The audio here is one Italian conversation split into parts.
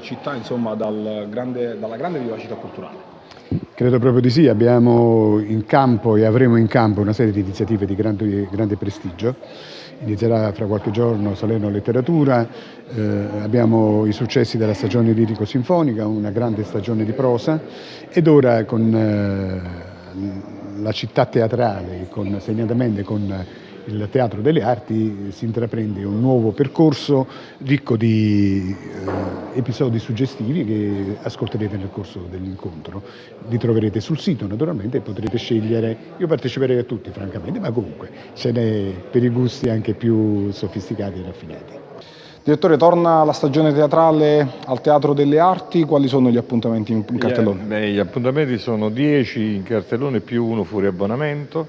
città insomma, dal grande, dalla grande vivacità culturale. Credo proprio di sì, abbiamo in campo e avremo in campo una serie di iniziative di grande, grande prestigio. Inizierà fra qualche giorno Salerno Letteratura, eh, abbiamo i successi della stagione lirico-sinfonica, una grande stagione di prosa ed ora con eh, la città teatrale, con, segnatamente con il Teatro delle Arti si intraprende un nuovo percorso ricco di eh, episodi suggestivi che ascolterete nel corso dell'incontro. Li troverete sul sito naturalmente e potrete scegliere, io parteciperei a tutti francamente, ma comunque ce n'è per i gusti anche più sofisticati e raffinati. Direttore, torna la stagione teatrale al Teatro delle Arti, quali sono gli appuntamenti in cartellone? Beh, gli appuntamenti sono 10 in cartellone più uno fuori abbonamento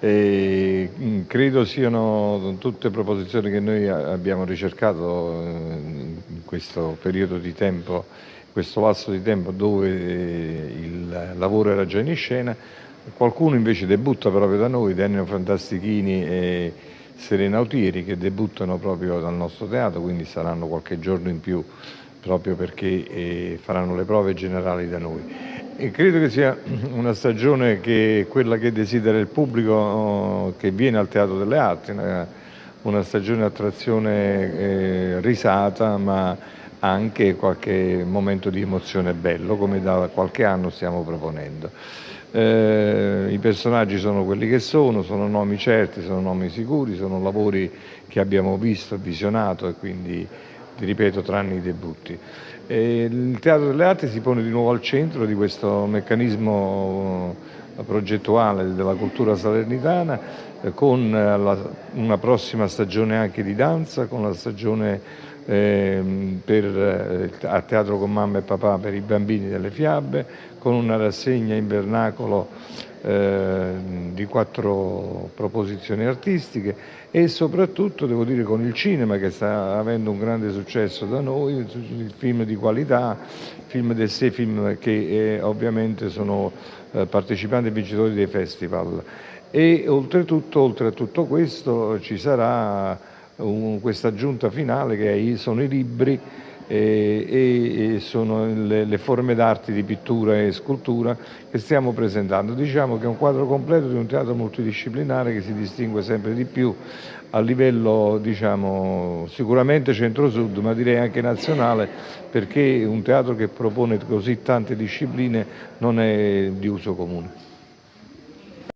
e mm, credo siano tutte proposizioni che noi abbiamo ricercato eh, in questo periodo di tempo, questo lasso di tempo dove eh, il lavoro era già in scena. Qualcuno invece debutta proprio da noi, Daniel Fantastichini e Serena Autieri che debuttano proprio dal nostro teatro, quindi saranno qualche giorno in più proprio perché eh, faranno le prove generali da noi. Credo che sia una stagione che quella che desidera il pubblico oh, che viene al Teatro delle Arti, una, stagione attrazione eh, risata ma anche qualche momento di emozione bello come da qualche anno stiamo proponendo. Eh, I personaggi sono quelli che sono, sono nomi certi, sono nomi sicuri, sono lavori che abbiamo visto, visionato e quindi, ti ripeto, tranne i debutti. E il Teatro delle Arti si pone di nuovo al centro di questo meccanismo eh, progettuale della cultura salernitana eh, con eh, una prossima stagione anche di danza, con la stagione a Teatro con Mamma e Papà per i bambini delle fiabe, con una rassegna in vernacolo eh, di quattro proposizioni artistiche e soprattutto devo dire con il cinema che sta avendo un grande successo da noi, il film di qualità, film del sei film che eh, ovviamente sono eh, partecipanti e vincitori dei festival. E oltretutto, oltre a tutto questo ci sarà un, questa aggiunta finale che sono i libri e, e sono le, le forme d'arte di pittura e scultura che stiamo presentando. Diciamo che è un quadro completo di un teatro multidisciplinare che si distingue sempre di più a livello diciamo, sicuramente centro-sud, ma direi anche nazionale, perché un teatro che propone così tante discipline non è di uso comune.